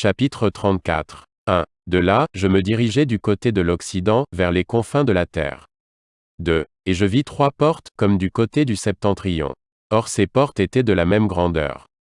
Chapitre 34. 1. De là, je me dirigeai du côté de l'Occident, vers les confins de la terre. 2. Et je vis trois portes, comme du côté du septentrion. Or ces portes étaient de la même grandeur.